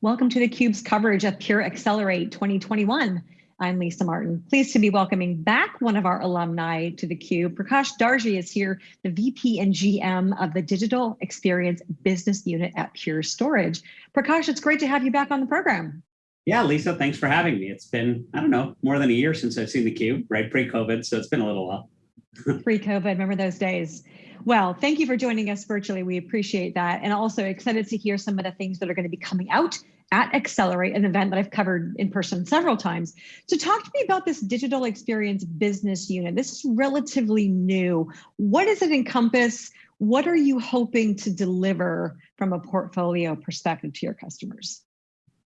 Welcome to theCUBE's coverage of Pure Accelerate 2021. I'm Lisa Martin. Pleased to be welcoming back one of our alumni to theCUBE. Prakash Darji is here, the VP and GM of the Digital Experience Business Unit at Pure Storage. Prakash, it's great to have you back on the program. Yeah, Lisa, thanks for having me. It's been, I don't know, more than a year since I've seen theCUBE, right, pre-COVID, so it's been a little while. pre-COVID, remember those days. Well, thank you for joining us virtually. We appreciate that. And also excited to hear some of the things that are going to be coming out at Accelerate, an event that I've covered in person several times. So talk to me about this digital experience business unit. This is relatively new. What does it encompass? What are you hoping to deliver from a portfolio perspective to your customers?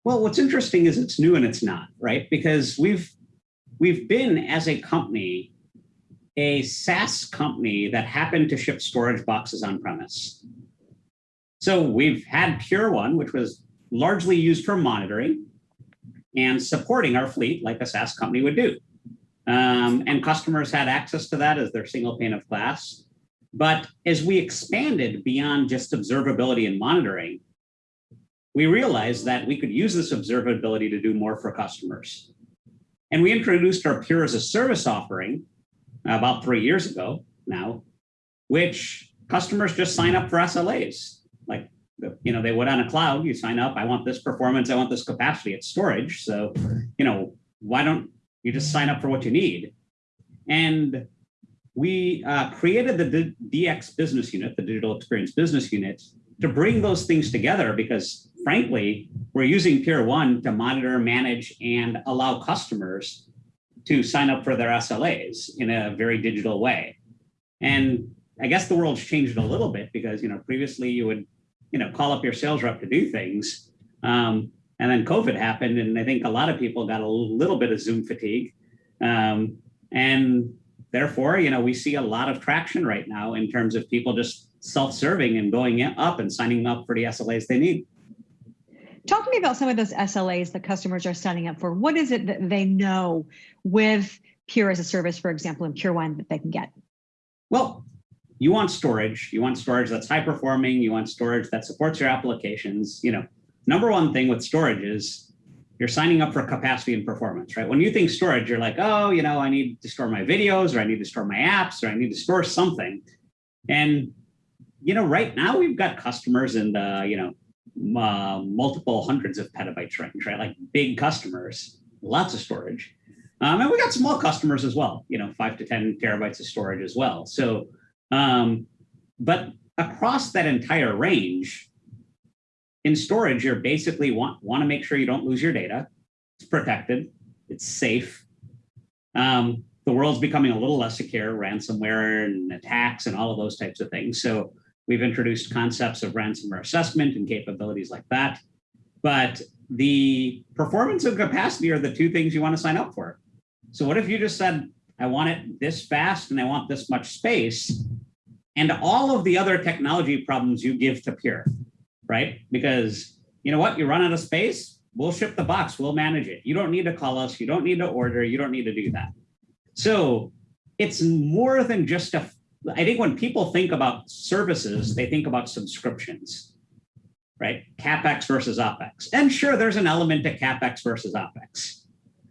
Well, what's interesting is it's new and it's not, right? Because we've we've been as a company a SaaS company that happened to ship storage boxes on premise. So we've had Pure One, which was largely used for monitoring and supporting our fleet like a SaaS company would do. Um, and customers had access to that as their single pane of glass. But as we expanded beyond just observability and monitoring, we realized that we could use this observability to do more for customers. And we introduced our Pure as a service offering about three years ago now, which customers just sign up for SLAs. Like, you know, they would on a cloud, you sign up, I want this performance, I want this capacity, it's storage. So, you know, why don't you just sign up for what you need? And we uh, created the DX business unit, the digital experience business unit, to bring those things together because frankly, we're using Pure One to monitor, manage, and allow customers to sign up for their SLAs in a very digital way. And I guess the world's changed a little bit because, you know, previously you would, you know, call up your sales rep to do things. Um, and then COVID happened. And I think a lot of people got a little bit of Zoom fatigue. Um, and therefore, you know, we see a lot of traction right now in terms of people just self-serving and going up and signing up for the SLAs they need. Talk to me about some of those SLAs that customers are signing up for. What is it that they know with Pure as a service, for example, and Pure One that they can get? Well, you want storage. You want storage that's high performing. You want storage that supports your applications. You know, number one thing with storage is you're signing up for capacity and performance, right? When you think storage, you're like, oh, you know, I need to store my videos or I need to store my apps or I need to store something. And, you know, right now we've got customers in the, you know, uh, multiple hundreds of petabytes range, right? Like big customers, lots of storage. Um, and we got small customers as well, you know, five to 10 terabytes of storage as well. So, um, but across that entire range, in storage, you're basically want, want to make sure you don't lose your data. It's protected, it's safe. Um, the world's becoming a little less secure, ransomware and attacks and all of those types of things. So We've introduced concepts of ransomware assessment and capabilities like that. But the performance and capacity are the two things you want to sign up for. So what if you just said, I want it this fast and I want this much space, and all of the other technology problems you give to Pure, right? Because you know what, you run out of space, we'll ship the box, we'll manage it. You don't need to call us, you don't need to order, you don't need to do that. So it's more than just a I think when people think about services, they think about subscriptions, right? CapEx versus OpEx. And sure, there's an element to CapEx versus OpEx,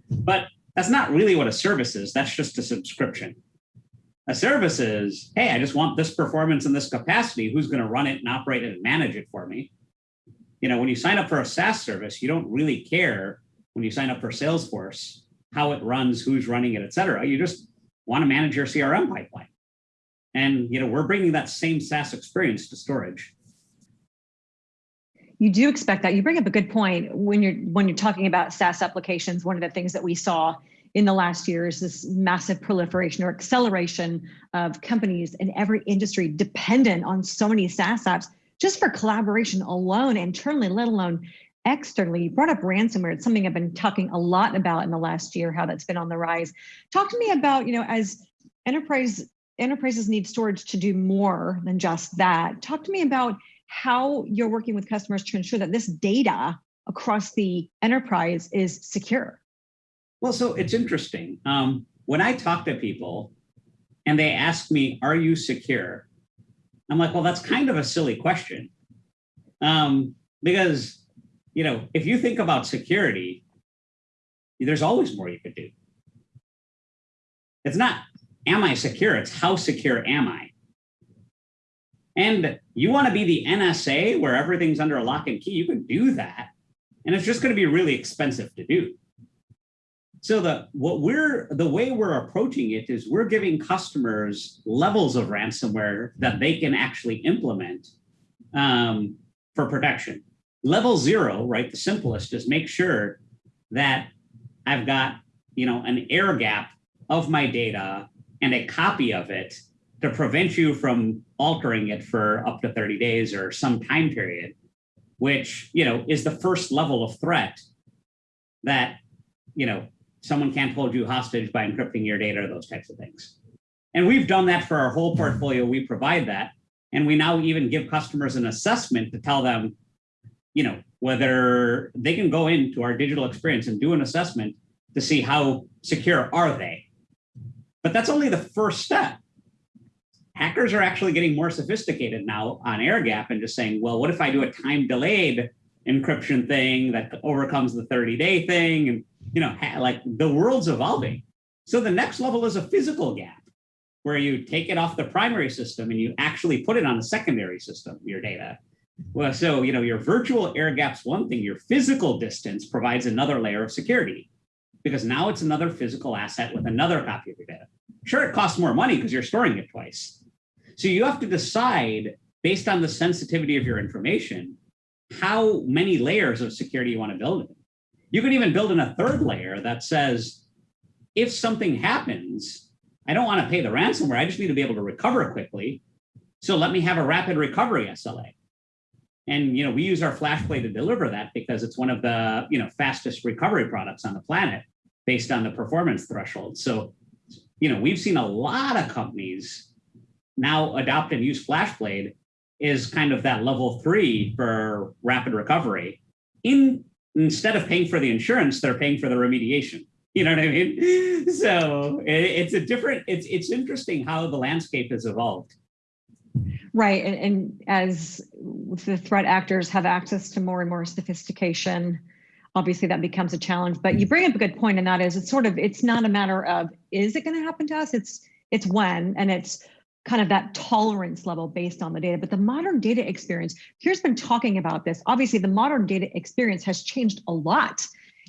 but that's not really what a service is. That's just a subscription. A service is, hey, I just want this performance and this capacity. Who's going to run it and operate it and manage it for me? You know, when you sign up for a SaaS service, you don't really care when you sign up for Salesforce, how it runs, who's running it, et cetera. You just want to manage your CRM pipeline. And you know, we're bringing that same SaaS experience to storage. You do expect that. You bring up a good point when you're when you're talking about SaaS applications. One of the things that we saw in the last year is this massive proliferation or acceleration of companies in every industry dependent on so many SaaS apps just for collaboration alone internally, let alone externally. You brought up ransomware. It's something I've been talking a lot about in the last year, how that's been on the rise. Talk to me about, you know, as enterprise enterprises need storage to do more than just that. Talk to me about how you're working with customers to ensure that this data across the enterprise is secure. Well, so it's interesting. Um, when I talk to people and they ask me, are you secure? I'm like, well, that's kind of a silly question. Um, because you know, if you think about security, there's always more you could do. It's not, am I secure? It's how secure am I? And you want to be the NSA where everything's under a lock and key, you can do that. And it's just going to be really expensive to do. So the what we're the way we're approaching it is we're giving customers levels of ransomware that they can actually implement um, for protection. Level zero, right? The simplest is make sure that I've got you know an air gap of my data and a copy of it to prevent you from altering it for up to 30 days or some time period, which you know is the first level of threat that you know someone can't hold you hostage by encrypting your data, or those types of things. And we've done that for our whole portfolio. We provide that. And we now even give customers an assessment to tell them, you know, whether they can go into our digital experience and do an assessment to see how secure are they. But that's only the first step. Hackers are actually getting more sophisticated now on air gap and just saying, well, what if I do a time delayed encryption thing that overcomes the 30 day thing? And you know, like the world's evolving. So the next level is a physical gap where you take it off the primary system and you actually put it on the secondary system, your data. Well, so, you know, your virtual air gap's one thing, your physical distance provides another layer of security because now it's another physical asset with another copy of your data. Sure, it costs more money because you're storing it twice. So you have to decide based on the sensitivity of your information, how many layers of security you want to build in. You could even build in a third layer that says, if something happens, I don't want to pay the ransomware. I just need to be able to recover quickly. So let me have a rapid recovery SLA. And you know, we use our FlashBlade to deliver that because it's one of the you know fastest recovery products on the planet based on the performance threshold. So, you know, we've seen a lot of companies now adopt and use FlashBlade is kind of that level three for rapid recovery in instead of paying for the insurance, they're paying for the remediation. You know what I mean? So it's a different, it's it's interesting how the landscape has evolved. Right. And, and as the threat actors have access to more and more sophistication, obviously that becomes a challenge. But you mm. bring up a good point, and that is it's sort of it's not a matter of is it going to happen to us? It's it's when and it's kind of that tolerance level based on the data. But the modern data experience, Pure's been talking about this. Obviously, the modern data experience has changed a lot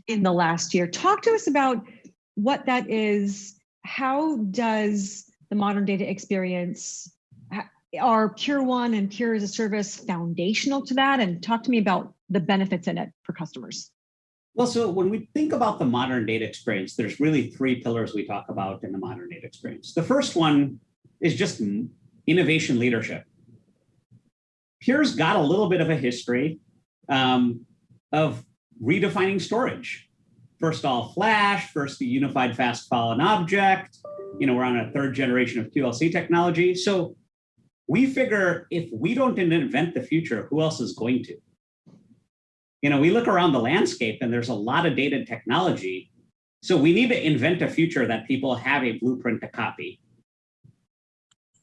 in the last year. Talk to us about what that is. How does the modern data experience, are Pure One and Pure as a Service foundational to that? And talk to me about the benefits in it for customers. Well, so when we think about the modern data experience, there's really three pillars we talk about in the modern data experience. The first one is just innovation leadership. Pure's got a little bit of a history um, of redefining storage. First all flash, first the unified fast file and object. You know, we're on a third generation of QLC technology. So we figure if we don't invent the future, who else is going to? You know, we look around the landscape and there's a lot of data technology. So we need to invent a future that people have a blueprint to copy.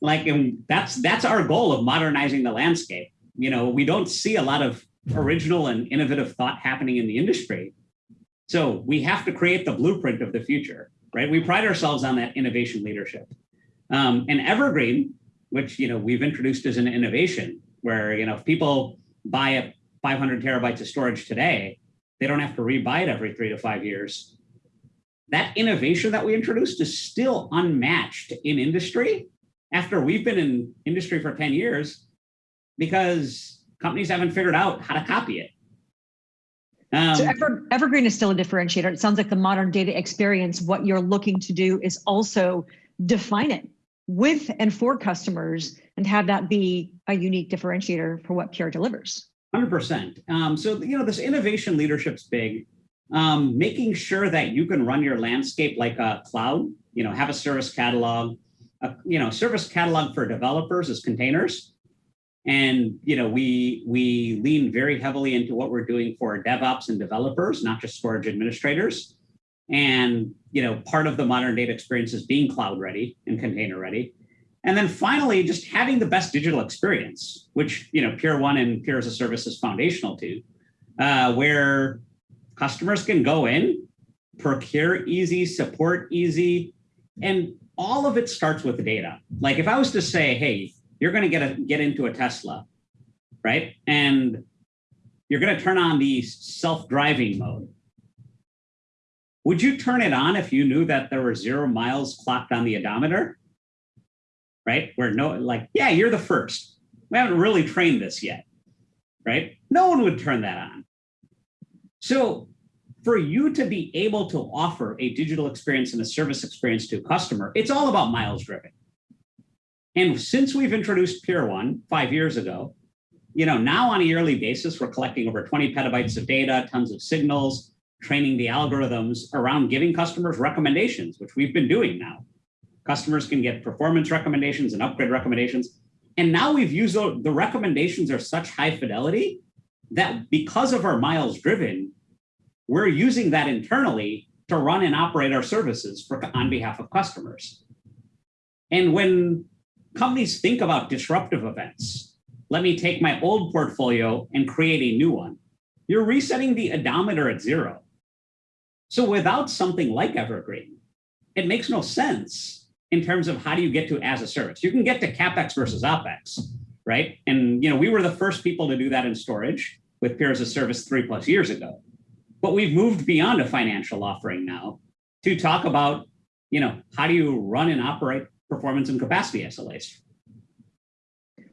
Like and that's that's our goal of modernizing the landscape. You know we don't see a lot of original and innovative thought happening in the industry. So we have to create the blueprint of the future right? We pride ourselves on that innovation leadership. Um, and evergreen which you know we've introduced as an innovation where you know if people buy a 500 terabytes of storage today they don't have to rebuy it every three to five years that innovation that we introduced is still unmatched in industry after we've been in industry for 10 years because companies haven't figured out how to copy it. Um, so Ever, Evergreen is still a differentiator. It sounds like the modern data experience, what you're looking to do is also define it with and for customers and have that be a unique differentiator for what Pure delivers. 100%. Um, so, you know, this innovation leadership's big. Um, making sure that you can run your landscape like a cloud, you know, have a service catalog, a you know service catalog for developers is containers and you know we we lean very heavily into what we're doing for devops and developers not just storage administrators and you know part of the modern data experience is being cloud ready and container ready and then finally just having the best digital experience which you know pure one and pure as a service is foundational to uh, where customers can go in, procure easy, support easy, and all of it starts with the data. Like if I was to say, hey, you're going to get a get into a Tesla, right? And you're going to turn on the self-driving mode. Would you turn it on if you knew that there were zero miles clocked on the odometer? Right? Where no, like, yeah, you're the first. We haven't really trained this yet, right? No one would turn that on. So for you to be able to offer a digital experience and a service experience to a customer, it's all about miles driven. And since we've introduced Pure One five years ago, you know, now on a yearly basis, we're collecting over 20 petabytes of data, tons of signals, training the algorithms around giving customers recommendations, which we've been doing now. Customers can get performance recommendations and upgrade recommendations. And now we've used the recommendations are such high fidelity that because of our miles driven, we're using that internally to run and operate our services for, on behalf of customers. And when companies think about disruptive events, let me take my old portfolio and create a new one. You're resetting the odometer at zero. So without something like Evergreen, it makes no sense in terms of how do you get to as a service. You can get to CapEx versus OpEx, right? And you know, we were the first people to do that in storage with Pure as a service three plus years ago. But we've moved beyond a financial offering now to talk about, you know, how do you run and operate performance and capacity SLAs?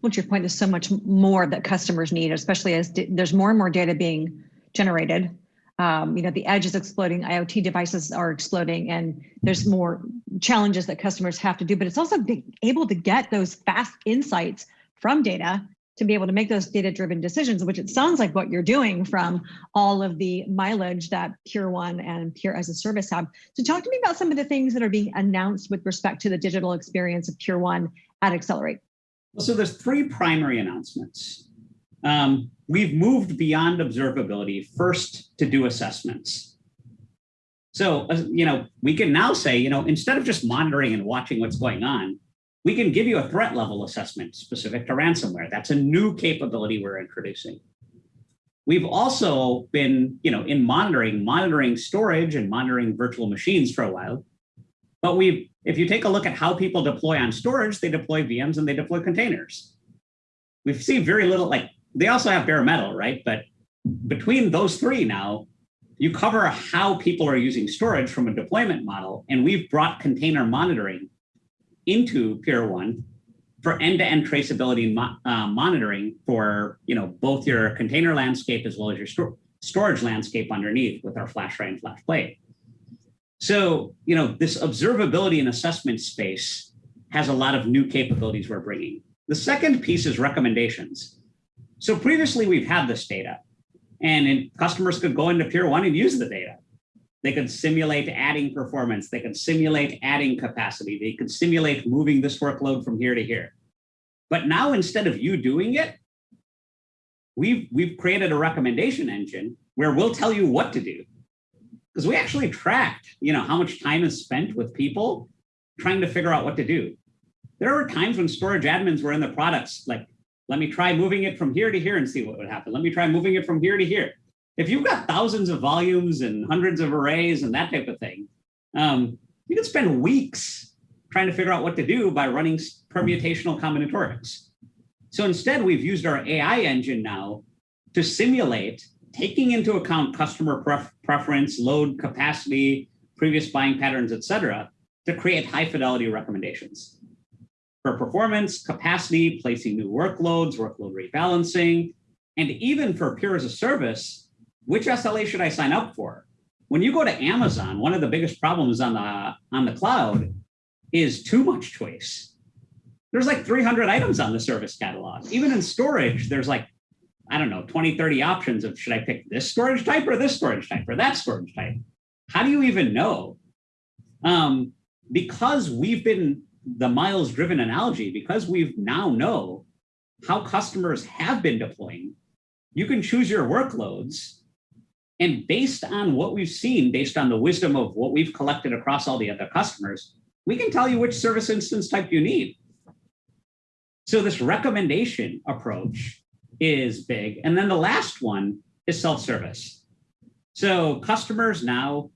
Well, your point, there's so much more that customers need, especially as there's more and more data being generated um, you know, the edge is exploding, IoT devices are exploding, and there's more challenges that customers have to do, but it's also being able to get those fast insights from data to be able to make those data-driven decisions, which it sounds like what you're doing from all of the mileage that Pure One and Pure as a Service have. So talk to me about some of the things that are being announced with respect to the digital experience of Pure One at Accelerate. So there's three primary announcements. Um, we've moved beyond observability first to do assessments. So, uh, you know, we can now say, you know, instead of just monitoring and watching what's going on, we can give you a threat level assessment specific to ransomware. That's a new capability we're introducing. We've also been, you know, in monitoring, monitoring storage and monitoring virtual machines for a while. But we, if you take a look at how people deploy on storage, they deploy VMs and they deploy containers. We've seen very little, like they also have bare metal, right? But between those three now, you cover how people are using storage from a deployment model, and we've brought container monitoring into Pure One for end-to-end -end traceability mo uh, monitoring for you know both your container landscape as well as your sto storage landscape underneath with our FlashArray and FlashBlade. So you know this observability and assessment space has a lot of new capabilities we're bringing. The second piece is recommendations. So previously we've had this data and customers could go into Pure One and use the data. They could simulate adding performance. They could simulate adding capacity. They could simulate moving this workload from here to here. But now instead of you doing it, we've, we've created a recommendation engine where we'll tell you what to do. Because we actually tracked, you know, how much time is spent with people trying to figure out what to do. There were times when storage admins were in the products like let me try moving it from here to here and see what would happen. Let me try moving it from here to here. If you've got thousands of volumes and hundreds of arrays and that type of thing, um, you can spend weeks trying to figure out what to do by running permutational combinatorics. So instead, we've used our AI engine now to simulate taking into account customer pref preference, load capacity, previous buying patterns, et cetera, to create high fidelity recommendations for performance, capacity, placing new workloads, workload rebalancing, and even for Pure as a service, which SLA should I sign up for? When you go to Amazon, one of the biggest problems on the, on the cloud is too much choice. There's like 300 items on the service catalog. Even in storage, there's like, I don't know, 20, 30 options of should I pick this storage type or this storage type or that storage type? How do you even know? Um, because we've been the miles driven analogy, because we've now know how customers have been deploying, you can choose your workloads. And based on what we've seen, based on the wisdom of what we've collected across all the other customers, we can tell you which service instance type you need. So this recommendation approach is big. And then the last one is self-service. So customers now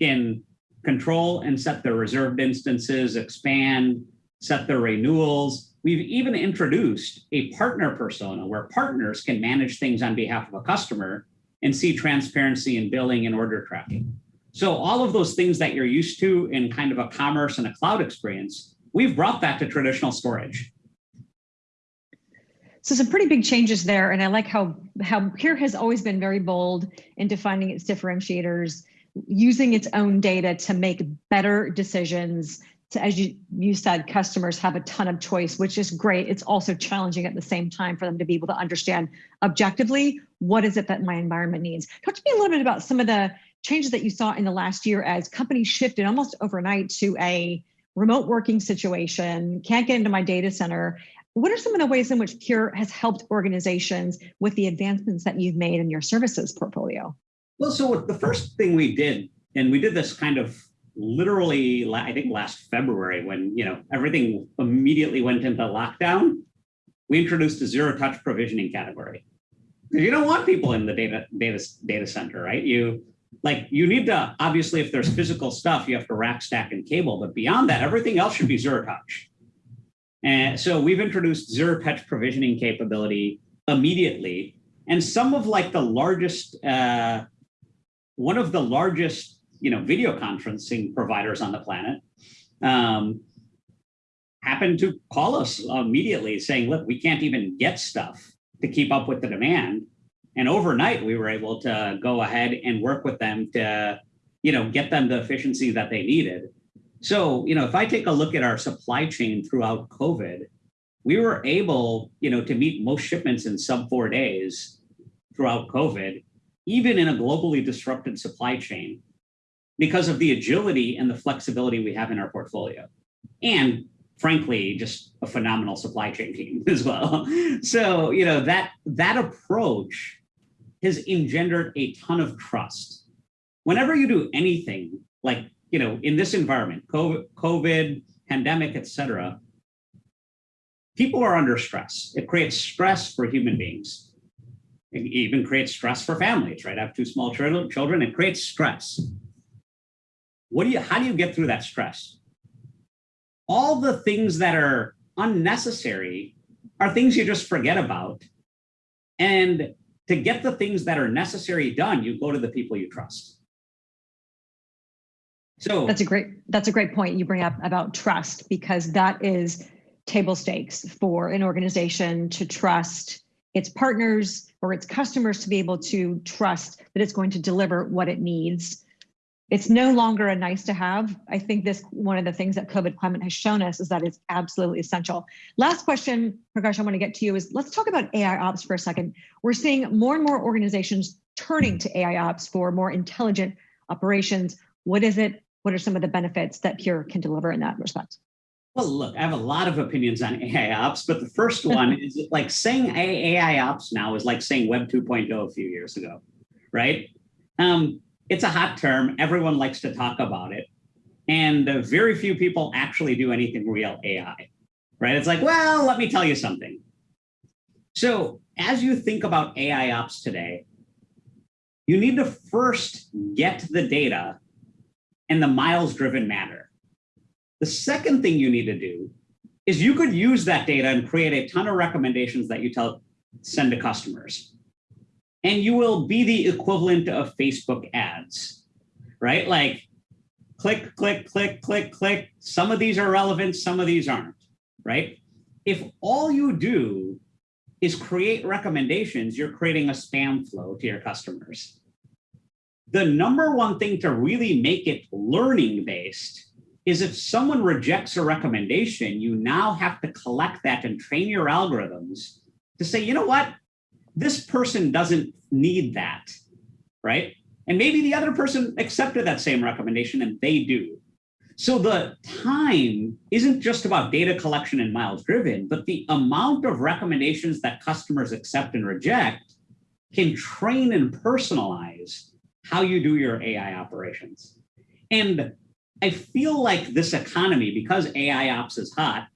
can control and set their reserved instances, expand, set their renewals. We've even introduced a partner persona where partners can manage things on behalf of a customer and see transparency in billing and order tracking. So all of those things that you're used to in kind of a commerce and a cloud experience, we've brought that to traditional storage. So some pretty big changes there. And I like how, how Pure has always been very bold in defining its differentiators, using its own data to make better decisions. To, as you, you said, customers have a ton of choice, which is great. It's also challenging at the same time for them to be able to understand objectively, what is it that my environment needs? Talk to me a little bit about some of the changes that you saw in the last year as companies shifted almost overnight to a remote working situation, can't get into my data center, what are some of the ways in which Pure has helped organizations with the advancements that you've made in your services portfolio? Well, so the first thing we did, and we did this kind of literally, I think last February when you know everything immediately went into lockdown, we introduced a zero touch provisioning category. Because You don't want people in the data data data center, right? You like you need to obviously if there's physical stuff, you have to rack, stack, and cable, but beyond that, everything else should be zero touch. And so we've introduced zero touch provisioning capability immediately. And some of like the largest, uh, one of the largest, you know, video conferencing providers on the planet um, happened to call us immediately saying, look, we can't even get stuff to keep up with the demand. And overnight, we were able to go ahead and work with them to, you know, get them the efficiency that they needed. So, you know, if I take a look at our supply chain throughout COVID, we were able, you know, to meet most shipments in sub four days throughout COVID, even in a globally disrupted supply chain, because of the agility and the flexibility we have in our portfolio. And frankly, just a phenomenal supply chain team as well. So, you know, that that approach has engendered a ton of trust. Whenever you do anything like you know, in this environment, COVID, COVID pandemic, et cetera, people are under stress. It creates stress for human beings. It even creates stress for families, right? I have two small children, it creates stress. What do you, how do you get through that stress? All the things that are unnecessary are things you just forget about. And to get the things that are necessary done, you go to the people you trust. So that's a great that's a great point you bring up about trust because that is table stakes for an organization to trust its partners or its customers to be able to trust that it's going to deliver what it needs. It's no longer a nice to have. I think this one of the things that COVID climate has shown us is that it's absolutely essential. Last question, Prakash, I want to get to you is let's talk about AI ops for a second. We're seeing more and more organizations turning to AI ops for more intelligent operations. What is it? what are some of the benefits that Pure can deliver in that respect? Well, look, I have a lot of opinions on AI ops, but the first one is like saying AI ops now is like saying Web 2.0 a few years ago, right? Um, it's a hot term. Everyone likes to talk about it. And uh, very few people actually do anything real AI, right? It's like, well, let me tell you something. So as you think about AI ops today, you need to first get the data and the miles driven matter. The second thing you need to do is you could use that data and create a ton of recommendations that you tell send to customers. And you will be the equivalent of Facebook ads, right? Like click, click, click, click, click. Some of these are relevant, some of these aren't, right? If all you do is create recommendations, you're creating a spam flow to your customers the number one thing to really make it learning based is if someone rejects a recommendation, you now have to collect that and train your algorithms to say, you know what, this person doesn't need that, right? And maybe the other person accepted that same recommendation and they do. So the time isn't just about data collection and miles driven, but the amount of recommendations that customers accept and reject can train and personalize how you do your AI operations. And I feel like this economy, because AI ops is hot,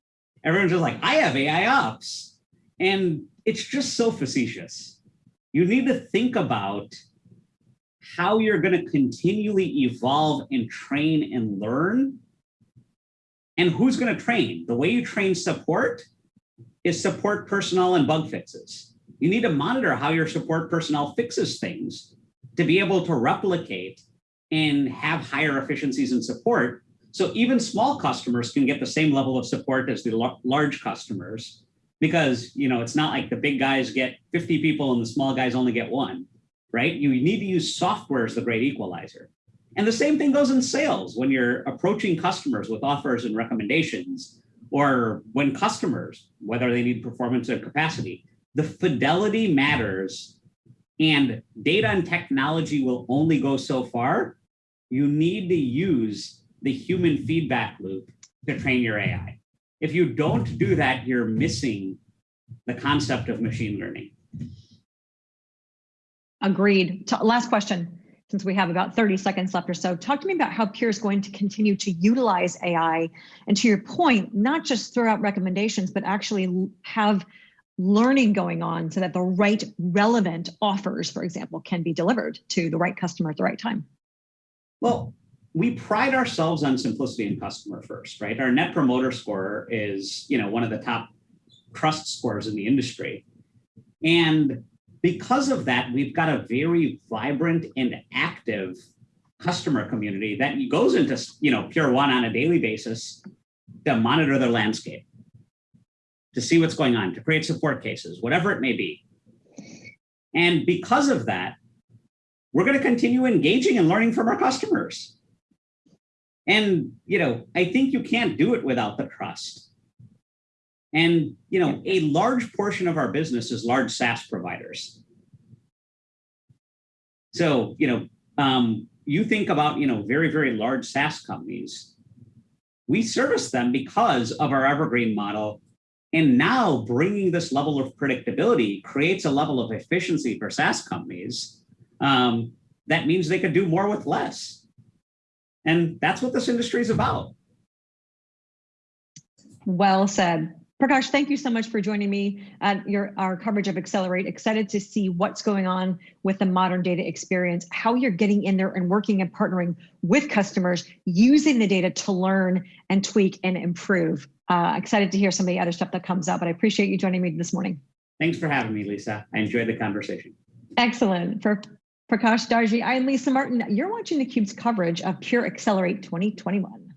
everyone's just like, I have AI ops. And it's just so facetious. you need to think about how you're going to continually evolve and train and learn. And who's going to train? The way you train support is support personnel and bug fixes. You need to monitor how your support personnel fixes things to be able to replicate and have higher efficiencies in support. So even small customers can get the same level of support as the large customers because you know it's not like the big guys get 50 people and the small guys only get one, right? You need to use software as the great equalizer. And the same thing goes in sales when you're approaching customers with offers and recommendations, or when customers, whether they need performance or capacity, the fidelity matters and data and technology will only go so far. You need to use the human feedback loop to train your AI. If you don't do that, you're missing the concept of machine learning. Agreed. T last question, since we have about 30 seconds left or so. Talk to me about how Pure is going to continue to utilize AI. And to your point, not just throw out recommendations, but actually have learning going on so that the right relevant offers, for example, can be delivered to the right customer at the right time. Well, we pride ourselves on simplicity and customer first, right? Our net promoter score is, you know, one of the top trust scores in the industry. And because of that, we've got a very vibrant and active customer community that goes into, you know, Pure One on a daily basis to monitor their landscape, to see what's going on, to create support cases, whatever it may be. And because of that, we're going to continue engaging and learning from our customers. And, you know, I think you can't do it without the trust. And, you know, a large portion of our business is large SaaS providers. So, you know, um, you think about, you know, very, very large SaaS companies. We service them because of our evergreen model. And now bringing this level of predictability creates a level of efficiency for SaaS companies. Um, that means they could do more with less. And that's what this industry is about. Well said. Prakash, thank you so much for joining me at your our coverage of Accelerate. Excited to see what's going on with the modern data experience, how you're getting in there and working and partnering with customers, using the data to learn and tweak and improve. Uh, excited to hear some of the other stuff that comes up, but I appreciate you joining me this morning. Thanks for having me, Lisa. I enjoyed the conversation. Excellent. For Prakash Darji, I'm Lisa Martin. You're watching theCUBE's coverage of Pure Accelerate 2021.